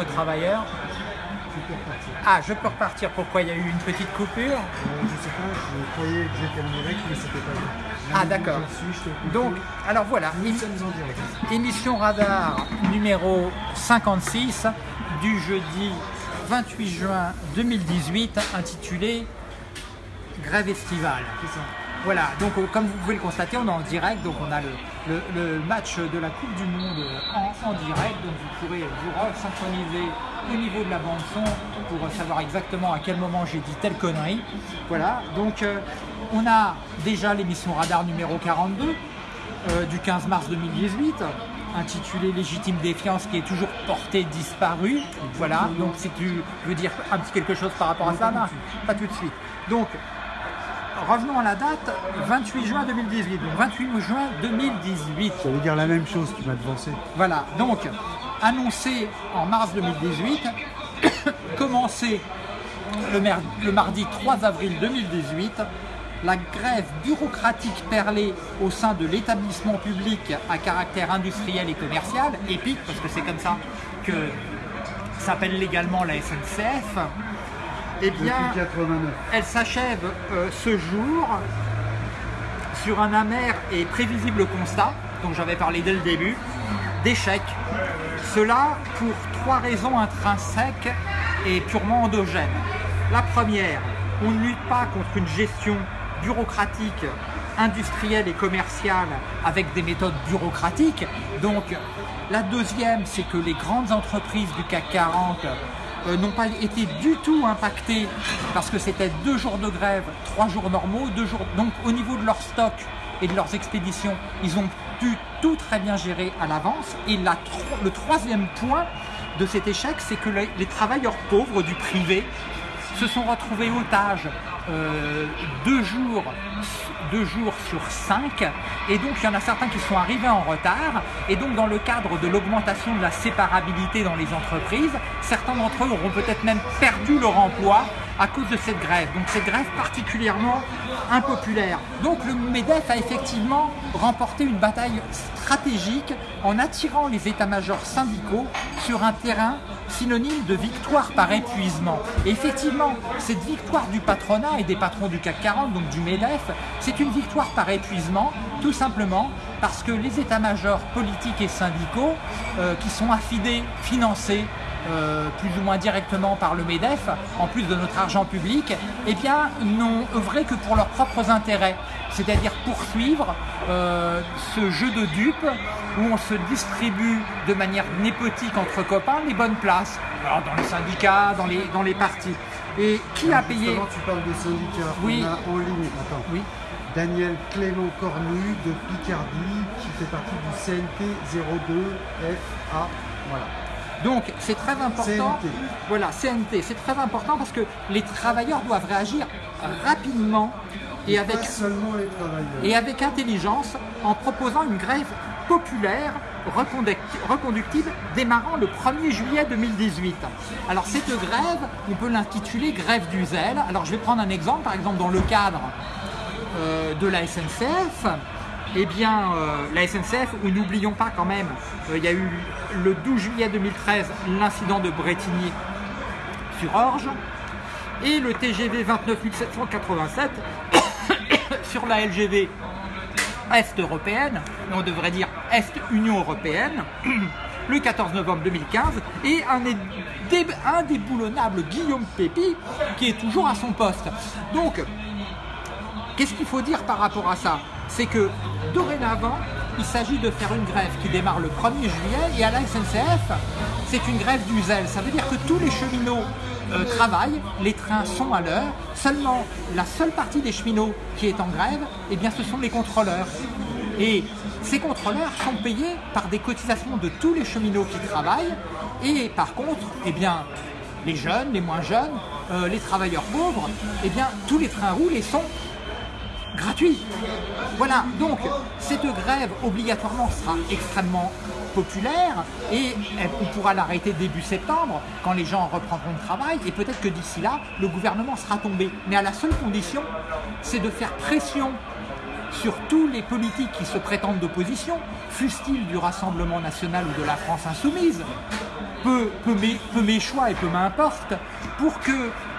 aux travailleurs. Ah, je peux repartir. Pourquoi il y a eu une petite coupure Euh, je sais pas, je croyais que j'étais en direct, mais c'était pas vrai. Ah, d'accord. Donc, alors voilà, nous émi- sommes en direct. émission radar numéro 56 du jeudi 28 juin 2018 intitulée Grève estivale. C'est ça. Voilà, donc euh, comme vous pouvez le constater, on est en direct, donc on a le, le- le match de la Coupe du Monde en, en direct, donc vous pourrez vous synchroniser au niveau de la bande son pour savoir exactement à quel moment j'ai dit telle connerie. Voilà, donc euh, on a déjà l'émission Radar numéro 42 euh, du 15 mars 2018 intitulée Légitime défiance qui est toujours portée disparue. Voilà, donc si tu veux dire un petit quelque chose par rapport à ça, non, pas tout de suite. Donc revenons à la date, 28 juin 2018. Donc 28 juin 2018. Ça veut dire la même chose, tu m'as devancé. Voilà, donc annoncé en mars 2018, commencé le, mardi 3 avril 2018, la grève bureaucratique perlée au sein de l'établissement public à caractère industriel et commercial, EPIC, parce que c'est comme ça que s'appelle légalement la SNCF, eh Depuis bien, 89. elle s'achève euh, ce jour sur un amer et prévisible constat, dont j'avais parlé dès le début, d'échec. Cela pour trois raisons intrinsèques et purement endogènes. La première, on ne lutte pas contre une gestion bureaucratique, industrielle et commerciale avec des méthodes bureaucratiques. Donc, la deuxième, c'est que les grandes entreprises du CAC 40 euh, n'ont pas été du tout impactés parce que c'était deux jours de grève, trois jours normaux, deux jours. Donc au niveau de leur stock et de leurs expéditions, ils ont pu tout très bien gérer à l'avance. Et le troisième point de cet échec, c'est que les, les travailleurs pauvres du privé se sont retrouvés otages euh, deux, jours, deux jours sur cinq. Et donc, il y en a certains qui sont arrivés en retard. Et donc, dans le cadre de l'augmentation de la séparabilité dans les entreprises, certains d'entre eux auront peut-être même perdu leur emploi à cause de cette grève. Donc, cette grève particulièrement impopulaire. Donc, le MEDEF a effectivement remporté une bataille stratégique en attirant les états-majors syndicaux sur un terrain synonyme de victoire par épuisement. Effectivement, cette victoire du patronat et des patrons du CAC 40, donc du MEDEF, c'est une victoire par épuisement, tout simplement parce que les états-majors politiques et syndicaux, euh, qui sont affidés, financés, euh, plus ou moins directement par le MEDEF, en plus de notre argent public, eh bien, n'ont œuvré que pour leurs propres intérêts, c'est-à-dire poursuivre euh, ce jeu de dupes où on se distribue de manière népotique entre copains les bonnes places, Alors, dans les syndicats, dans les, dans les partis. Et qui a payé tu parles de syndicats. Oui. On a en ligne, attends. Oui. Daniel Clément Cornu de Picardie, qui fait partie du CNT 02FA. Voilà. Donc c'est très important. CNT. Voilà, CNT, c'est très important parce que les travailleurs doivent réagir rapidement et avec, Pas seulement les travailleurs. et avec intelligence en proposant une grève populaire reconducti- reconductible démarrant le 1er juillet 2018. Alors cette grève, on peut l'intituler grève du zèle. Alors je vais prendre un exemple, par exemple dans le cadre euh, de la SNCF, eh bien, euh, la SNCF, où n'oublions pas quand même, euh, il y a eu le 12 juillet 2013 l'incident de Bretigny sur Orge et le TGV 29787 sur la LGV Est européenne, on devrait dire Est Union européenne, le 14 novembre 2015, et un indé- indéboulonnable Guillaume Pépi qui est toujours à son poste. Donc, Qu'est-ce qu'il faut dire par rapport à ça? C'est que dorénavant, il s'agit de faire une grève qui démarre le 1er juillet et à la SNCF, c'est une grève du zèle. Ça veut dire que tous les cheminots euh, travaillent, les trains sont à l'heure. Seulement, la seule partie des cheminots qui est en grève, eh bien, ce sont les contrôleurs. Et ces contrôleurs sont payés par des cotisations de tous les cheminots qui travaillent. Et par contre, eh bien, les jeunes, les moins jeunes, euh, les travailleurs pauvres, eh bien, tous les trains roulent et sont gratuit. Voilà, donc cette grève obligatoirement sera extrêmement populaire et on pourra l'arrêter début septembre quand les gens reprendront le travail et peut-être que d'ici là, le gouvernement sera tombé. Mais à la seule condition, c'est de faire pression sur tous les politiques qui se prétendent d'opposition, fussent-ils du Rassemblement national ou de la France insoumise, peu, peu, peu mes choix et peu m'importe, pour qu'ils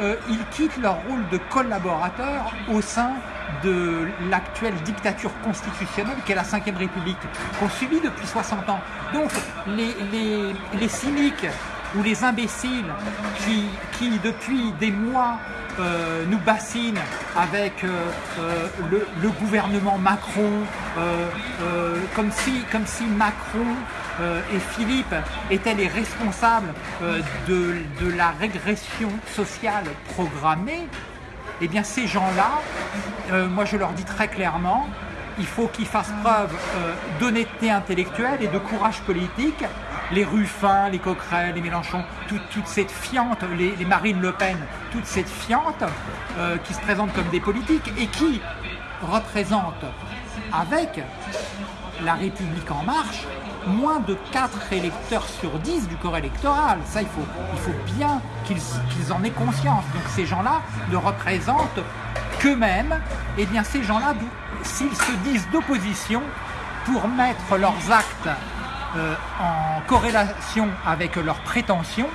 euh, quittent leur rôle de collaborateurs au sein de l'actuelle dictature constitutionnelle qu'est la Ve République, qu'on subit depuis 60 ans. Donc les, cyniques ou les imbéciles qui, depuis des mois euh, nous bassinent avec euh, euh, le, gouvernement Macron, comme, si, Macron et Philippe étaient les responsables de, la régression sociale programmée, eh bien ces gens-là, moi je leur dis très clairement, il faut qu'ils fassent preuve d'honnêteté intellectuelle et de courage politique. Les Ruffin, les Coquerel, les Mélenchon, toute cette fiante, les, Marine Le Pen, toute cette fiante euh, qui se présentent comme des politiques et qui représentent avec la République en marche moins de 4 électeurs sur 10 du corps électoral. Ça, il faut, il faut bien qu'ils en aient conscience. Donc ces gens-là ne représentent qu'eux-mêmes. Et eh bien ces gens-là, s'ils se disent d'opposition, pour mettre leurs actes euh, en corrélation avec leurs prétentions,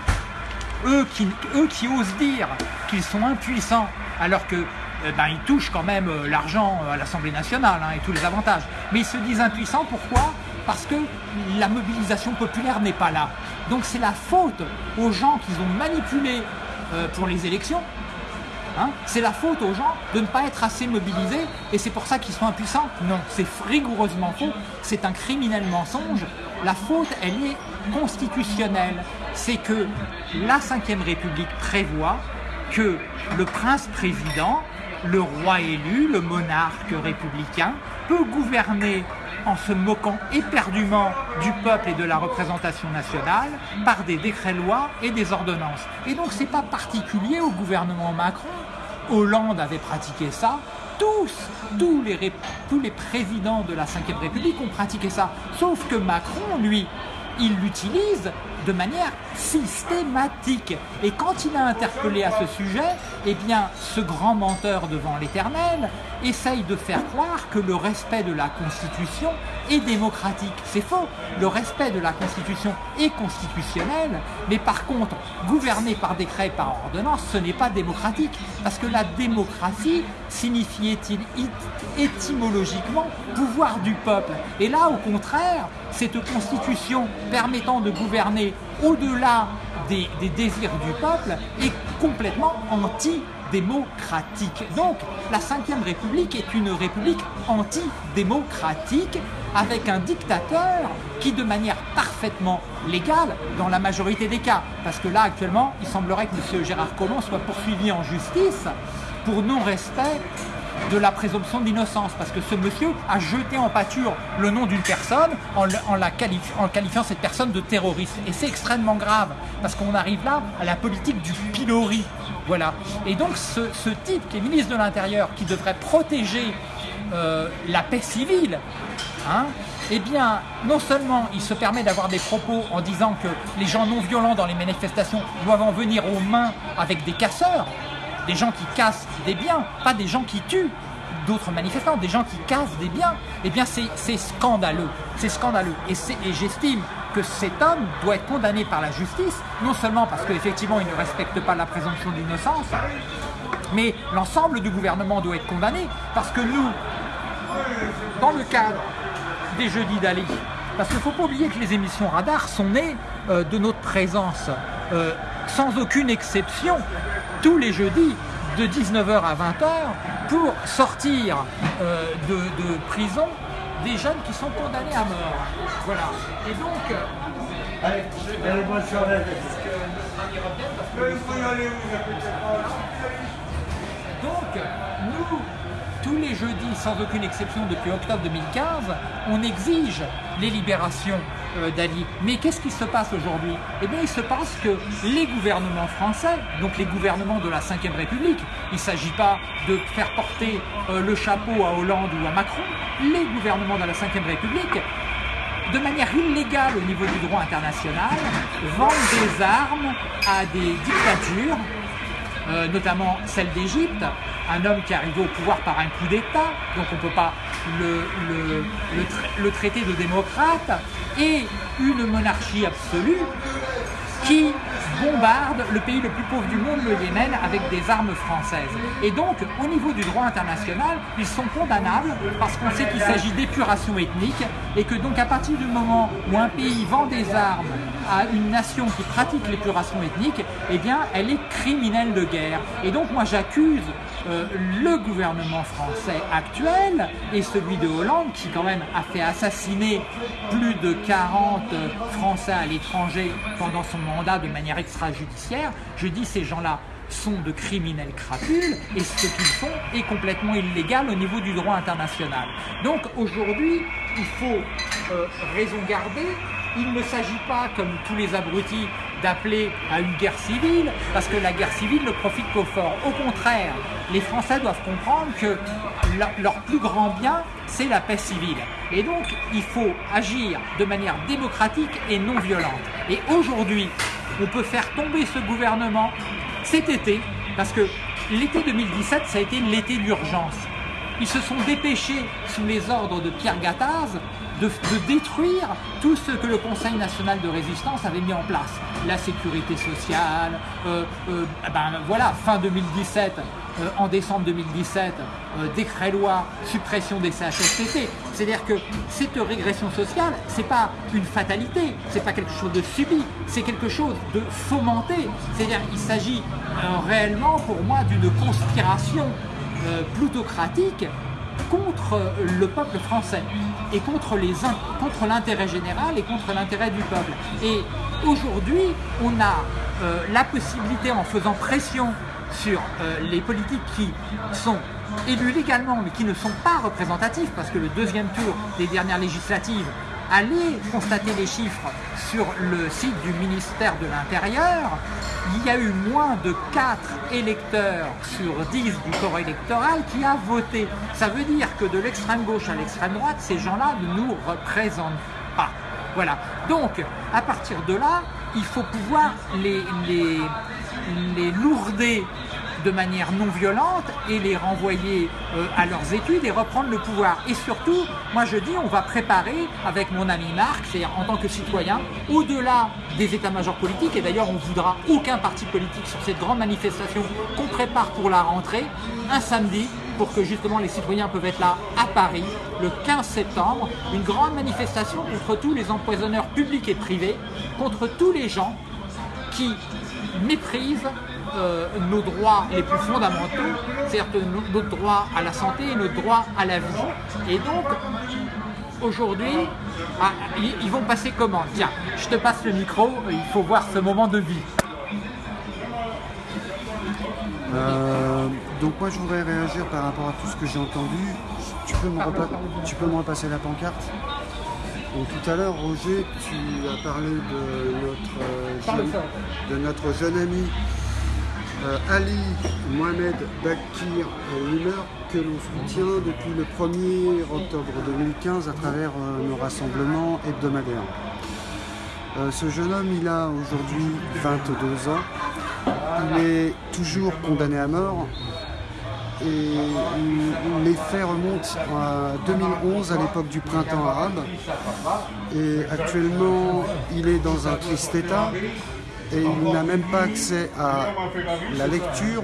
eux qui, eux qui osent dire qu'ils sont impuissants alors que euh, ben, ils touchent quand même euh, l'argent à l'Assemblée nationale hein, et tous les avantages. Mais ils se disent impuissants, pourquoi? Parce que la mobilisation populaire n'est pas là. Donc c'est la faute aux gens qu'ils ont manipulés pour les élections Hein? c'est la faute aux gens de ne pas être assez mobilisés et c'est pour ça qu'ils sont impuissants Non, c'est rigoureusement faux. C'est un criminel mensonge. La faute, elle est constitutionnelle. C'est que la Ve République prévoit que le prince président, le roi élu, le monarque républicain, peut gouverner en se moquant éperdument du peuple et de la représentation nationale par des décrets-lois et des ordonnances. Et donc c'est pas particulier au gouvernement Macron. Hollande avait pratiqué ça. Tous, tous les, tous les présidents de la Ve République ont pratiqué ça. Sauf que Macron, lui, il l'utilise de manière systématique. Et quand il a interpellé à ce sujet, eh bien, ce grand menteur devant l'Éternel essaye de faire croire que le respect de la Constitution est démocratique. C'est faux. Le respect de la Constitution est constitutionnel, mais par contre, gouverner par décret, par ordonnance, ce n'est pas démocratique. Parce que la démocratie signifie étymologiquement pouvoir du peuple. Et là, au contraire, cette constitution permettant de gouverner au-delà des, désirs du peuple est complètement antidémocratique. Donc la Ve République est une république antidémocratique avec un dictateur qui de manière parfaitement légale dans la majorité des cas, parce que là actuellement il semblerait que M. Gérard Collomb soit poursuivi en justice pour non-respect de la présomption d'innocence, parce que ce monsieur a jeté en pâture le nom d'une personne en, la qualifiant cette personne de terroriste. Et c'est extrêmement grave, parce qu'on arrive là à la politique du pilori. Voilà. Et donc ce, type qui est ministre de l'Intérieur, qui devrait protéger euh, la paix civile, hein, eh bien, non seulement il se permet d'avoir des propos en disant que les gens non violents dans les manifestations doivent en venir aux mains avec des casseurs, des gens qui cassent des biens, pas des gens qui tuent d'autres manifestants, des gens qui cassent des biens, eh bien c'est scandaleux. C'est scandaleux. Et, j'estime que cet homme doit être condamné par la justice, non seulement parce qu'effectivement il ne respecte pas la présomption d'innocence, mais l'ensemble du gouvernement doit être condamné, parce que nous, dans le cadre des jeudis d'Ali, parce qu'il ne faut pas oublier que les émissions radar sont nées euh, de notre présence, euh, sans aucune exception, tous les jeudis de 19h à 20h pour sortir euh, de, prison des jeunes qui sont condamnés à mort. Voilà. Et donc. Euh, allez, Donc, nous, tous les jeudis, sans aucune exception depuis octobre 2015, on exige les libérations d'Ali. Mais qu'est-ce qui se passe aujourd'hui? Eh bien, il se passe que les gouvernements français, donc les gouvernements de la Ve République, il ne s'agit pas de faire porter euh, le chapeau à Hollande ou à Macron, les gouvernements de la Ve République de manière illégale au niveau du droit international, vendent des armes à des dictatures euh, notamment celle d'Égypte, un homme qui est arrivé au pouvoir par un coup d'État, donc on ne peut pas le, traité de démocrate et une monarchie absolue qui bombarde le pays le plus pauvre du monde, le Yémen, avec des armes françaises. Et donc, au niveau du droit international, ils sont condamnables parce qu'on sait qu'il s'agit d'épuration ethnique et que donc à partir du moment où un pays vend des armes à une nation qui pratique l'épuration ethnique, eh bien, elle est criminelle de guerre. Et donc, moi, j'accuse le gouvernement français actuel et celui de Hollande, qui quand même a fait assassiner plus de 40 Français à l'étranger pendant son mandat de manière extrajudiciaire, je dis ces gens-là sont de criminels crapules et ce qu'ils font est complètement illégal au niveau du droit international. Donc aujourd'hui, il faut euh, raison garder. Il ne s'agit pas, comme tous les abrutis, d'appeler à une guerre civile, parce que la guerre civile ne profite qu'aux forts. Au contraire, les Français doivent comprendre que leur plus grand bien, c'est la paix civile. Et donc, il faut agir de manière démocratique et non violente. Et aujourd'hui, on peut faire tomber ce gouvernement cet été, parce que l'été 2017, ça a été l'été d'urgence. Ils se sont dépêchés, sous les ordres de Pierre Gattaz, de, détruire tout ce que le Conseil national de résistance avait mis en place. La sécurité sociale, euh, euh, ben voilà, fin 2017, euh, en décembre 2017, décret loi suppression des CHSCT. C'est-à-dire que cette régression sociale, c'est pas une fatalité, c'est pas quelque chose de subi, c'est quelque chose de fomenté. C'est-à-dire qu'il s'agit réellement pour moi d'une conspiration plutocratique contre le peuple français et contre l'intérêt général et contre l'intérêt du peuple. Et aujourd'hui, on a euh, la possibilité, en faisant pression sur euh, les politiques qui sont élus légalement mais qui ne sont pas représentatifs, parce que le deuxième tour des dernières législatives allez constater les chiffres sur le site du ministère de l'Intérieur, il y a eu moins de 4 électeurs sur 10 du corps électoral qui a voté. Ça veut dire que de l'extrême gauche à l'extrême droite, ces gens-là ne nous représentent pas. Voilà. Donc, à partir de là, il faut pouvoir les, lourder de manière non violente et les renvoyer euh, à leurs études et reprendre le pouvoir. Et surtout, moi je dis, on va préparer avec mon ami Marc, c'est-à-dire en tant que citoyen, au-delà des états-majors politiques, et d'ailleurs on voudra aucun parti politique sur cette grande manifestation qu'on prépare pour la rentrée, un samedi, pour que justement les citoyens peuvent être là à Paris le 15 septembre, une grande manifestation contre tous les empoisonneurs publics et privés, contre tous les gens qui méprisent euh, nos droits les plus fondamentaux, c'est-à-dire notre droit à la santé et notre droit à la vie. Et donc, aujourd'hui, ah, ils vont passer comment? Tiens, je te passe le micro, il faut voir ce moment de vie. Euh, donc moi je voudrais réagir par rapport à tout ce que j'ai entendu. Tu peux, me tu peux me repasser la pancarte? Tout à l'heure, Roger, tu as parlé de notre, euh, de notre jeune ami Ali Mohamed Bakir Wimmer que l'on soutient depuis le 1er octobre 2015 à travers euh, nos rassemblements hebdomadaires. Euh, ce jeune homme, il a aujourd'hui 22 ans. Il est toujours condamné à mort et les faits remontent à 2011 à l'époque du printemps arabe et actuellement il est dans un triste état et il n'a même pas accès à la lecture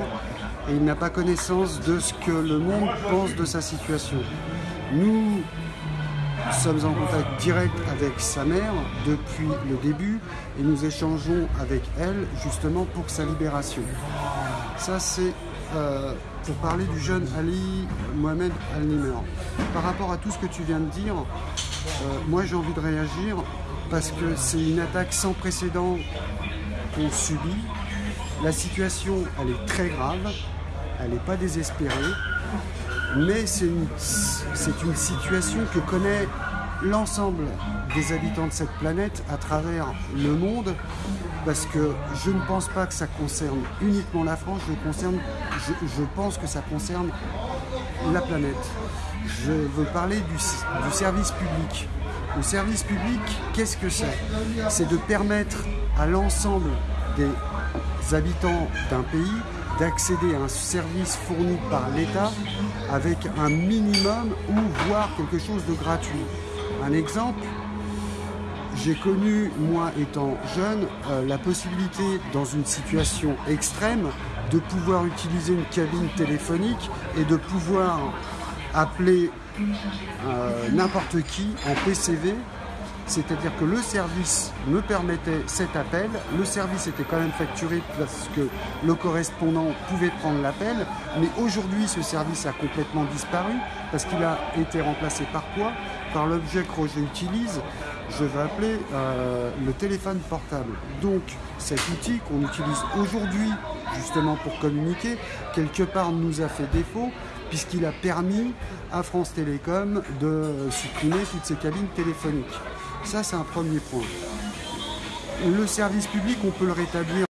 et il n'a pas connaissance de ce que le monde pense de sa situation. Nous sommes en contact direct avec sa mère depuis le début et nous échangeons avec elle justement pour sa libération. Ça c'est euh, pour parler du jeune Ali Mohamed Al-Nimer. Par rapport à tout ce que tu viens de dire, euh, moi j'ai envie de réagir parce que c'est une attaque sans précédent qu'on subit. La situation, elle est très grave, elle n'est pas désespérée, mais c'est une, situation que connaît l'ensemble des habitants de cette planète à travers le monde, parce que je ne pense pas que ça concerne uniquement la France, je, pense que ça concerne la planète. Je veux parler du service public. Le service public, qu'est-ce que c'est? C'est de permettre à l'ensemble des habitants d'un pays d'accéder à un service fourni par l'État avec un minimum ou voire quelque chose de gratuit. Un exemple, j'ai connu, moi étant jeune, euh, la possibilité dans une situation extrême de pouvoir utiliser une cabine téléphonique et de pouvoir appeler euh, n'importe qui en PCV c'est-à-dire que le service me permettait cet appel, le service était quand même facturé parce que le correspondant pouvait prendre l'appel, mais aujourd'hui ce service a complètement disparu parce qu'il a été remplacé par quoi? Par l'objet que Roger utilise, je vais appeler euh, le téléphone portable. Donc cet outil qu'on utilise aujourd'hui justement pour communiquer, quelque part nous a fait défaut puisqu'il a permis à France Télécom de supprimer toutes ces cabines téléphoniques. Ça, c'est un premier point. Le service public, on peut le rétablir